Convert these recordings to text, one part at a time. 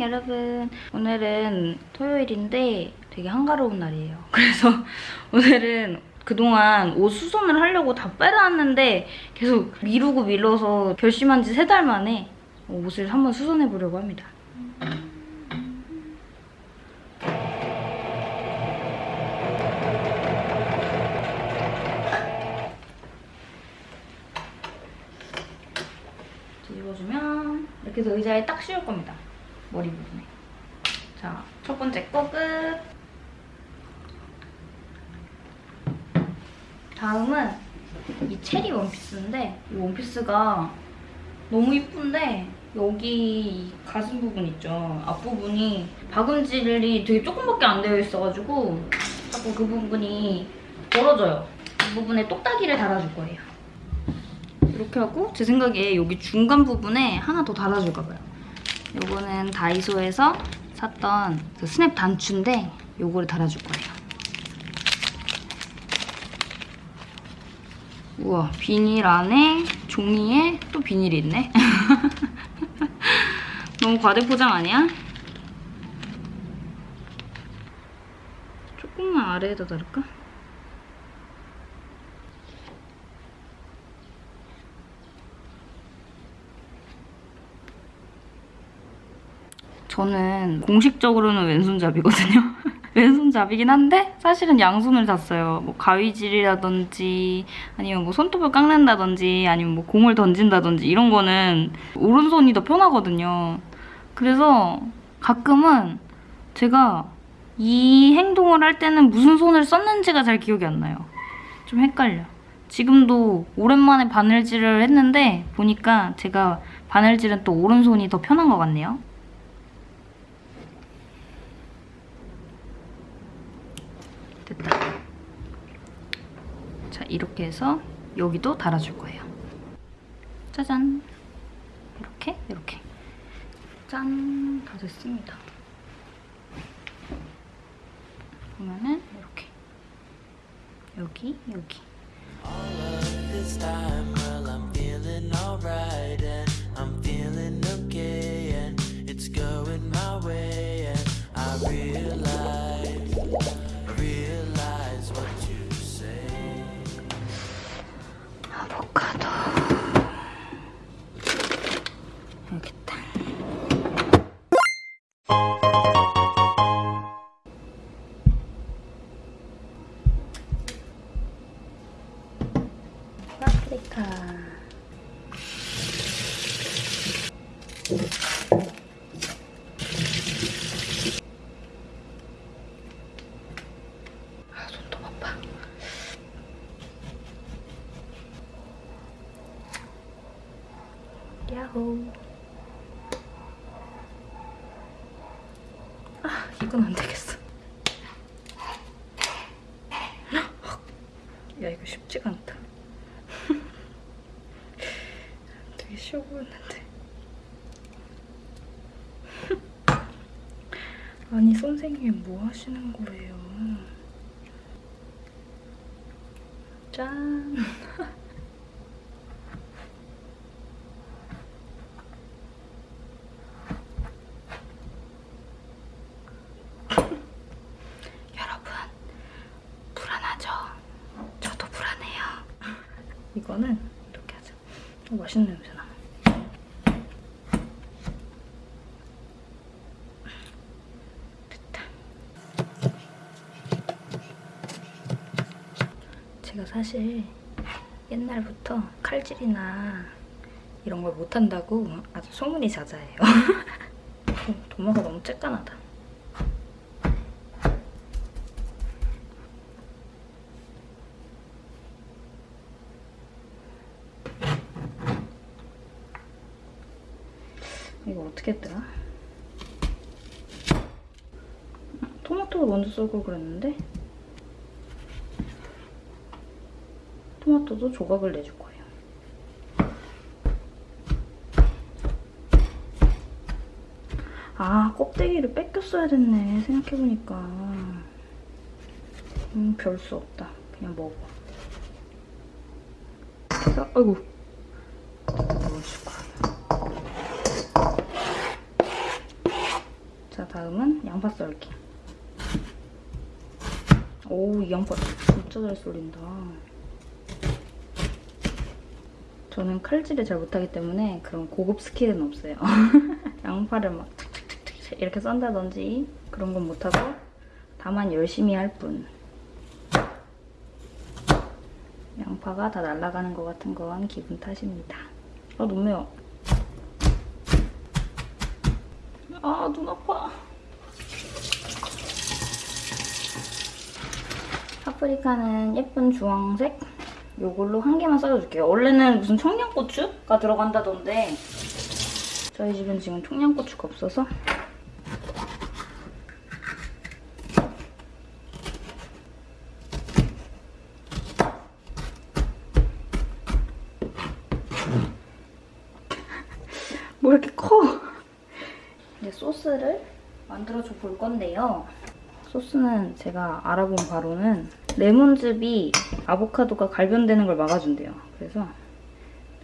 여러분 오늘은 토요일인데 되게 한가로운 날이에요 그래서 오늘은 그동안 옷 수선을 하려고 다 빼놨는데 계속 미루고 미뤄서 결심한 지 세 달 만에 옷을 한번 수선해 보려고 합니다 뒤집어주면 이렇게 해서 의자에 딱 씌울 겁니다. 머리 부분에. 자, 첫 번째 거 끝. 다음은 이 체리 원피스인데 이 원피스가 너무 이쁜데 여기 이 가슴 부분 있죠? 앞부분이 박음질이 되게 조금밖에 안 되어 있어가지고 자꾸 그 부분이 벌어져요. 이 부분에 똑딱이를 달아줄 거예요. 이렇게 하고 제 생각에 여기 중간 부분에 하나 더 달아줄까 봐요. 요거는 다이소에서 샀던 그 스냅 단추인데 요거를 달아줄 거예요. 우와 비닐 안에 종이에 또 비닐이 있네. 너무 과대포장 아니야? 조금만 아래에다 달을까? 저는 공식적으로는 왼손잡이거든요. 왼손잡이긴 한데 사실은 양손을 잤어요. 뭐 가위질이라든지 아니면 뭐 손톱을 깎는다든지 아니면 뭐 공을 던진다든지 이런 거는 오른손이 더 편하거든요. 그래서 가끔은 제가 이 행동을 할 때는 무슨 손을 썼는지가 잘 기억이 안 나요. 좀 헷갈려. 지금도 오랜만에 바늘질을 했는데 보니까 제가 바늘질은 또 오른손이 더 편한 것 같네요. 자, 이렇게 해서 여기도 달아줄 거예요. 짜잔. 이렇게, 이렇게. 짠. 다 됐습니다. 보면은 이렇게. 여기, 여기. Realize 파프리카. 아, 아파. 야호. 아, 이건 안 되겠어. 야, 이거 쉽지가 않다. 되게 쉬워 보였는데. 아니, 선생님 뭐 하시는 거예요? 짠. 여러분, 불안하죠? 저도 불안해요. 이거는 이렇게 하자. 어, 맛있는 냄새 나. 됐다. 제가 사실 옛날부터 칼질이나 이런 걸 못한다고 아주 소문이 자자해요. 어, 도마가 너무 쬐깐하다. 이거 어떻게 했더라? 토마토를 먼저 썰고 그랬는데 토마토도 조각을 내줄 거예요. 아, 껍데기를 뺏겼어야 됐네. 생각해보니까. 음, 별 수 없다. 그냥 먹어. 자, 아이고. 넣어줄 거예요. 자, 다음은 양파 썰기. 오, 이 양파 진짜 잘 썰린다. 저는 칼질을 잘 못하기 때문에 그런 고급 스킬은 없어요. 양파를 막 이렇게 썬다든지 그런 건 못하고 다만 열심히 할 뿐. 양파가 다 날아가는 것 같은 건 기분 탓입니다. 아, 너무 매워. 아, 눈 아파. 파프리카는 예쁜 주황색 요걸로 한 개만 썰어줄게요. 원래는 무슨 청양고추가 들어간다던데 저희 집은 지금 청양고추가 없어서 뭐 이렇게 커? 이제 소스를 만들어줘 볼 건데요. 소스는 제가 알아본 바로는 레몬즙이 아보카도가 갈변되는 걸 막아준대요. 그래서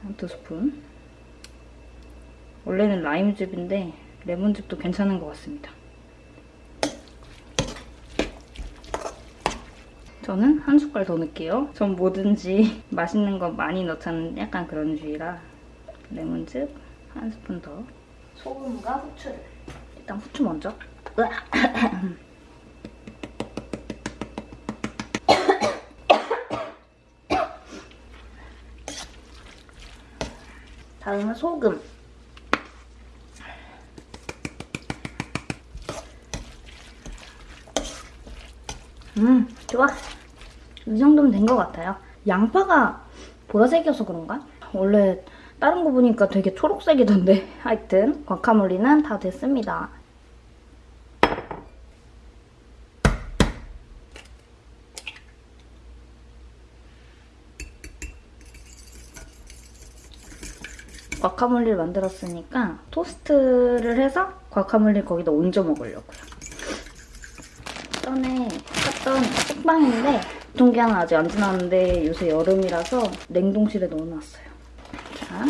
한 두 스푼. 원래는 라임즙인데 레몬즙도 괜찮은 것 같습니다. 저는 한 숟갈 더 넣을게요. 전 뭐든지 맛있는 거 많이 넣자는 약간 그런 주의라 레몬즙 한 스푼 더. 소금과 후추를. 일단 후추 먼저. 다음은 소금. 음, 좋아. 이 정도면 된 것 같아요. 양파가 보라색이어서 그런가? 원래 다른 거 보니까 되게 초록색이던데. 하여튼 과카몰리는 다 됐습니다. 과카몰리를 만들었으니까 토스트를 해서 과카몰리 거기다 얹어 먹으려고요. 전에 샀던 식빵인데 유통기한은 아직 안 지났는데 요새 여름이라서 냉동실에 넣어놨어요. 자.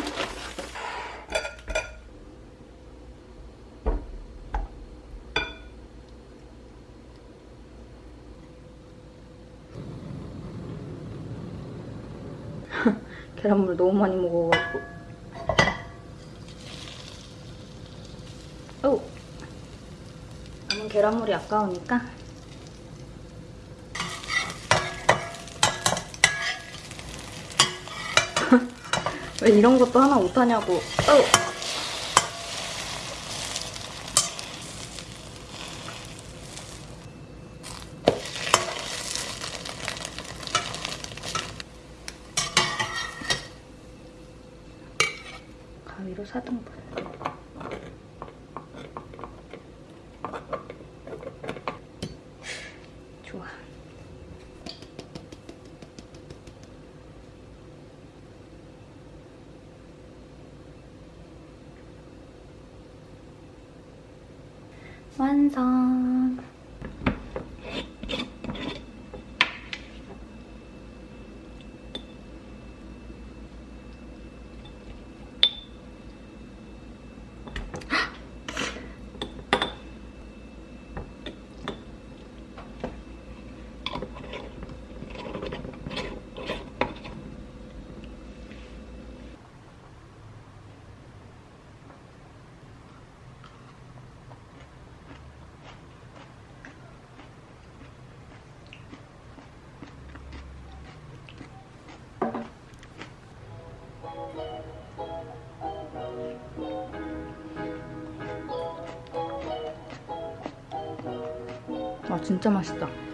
계란물 너무 많이 먹어가지고 오! 남은 계란물이 아까우니까. 왜 이런 것도 하나 못하냐고. 오! 가위로 4등분 좋아. 완성. 진짜 맛있다.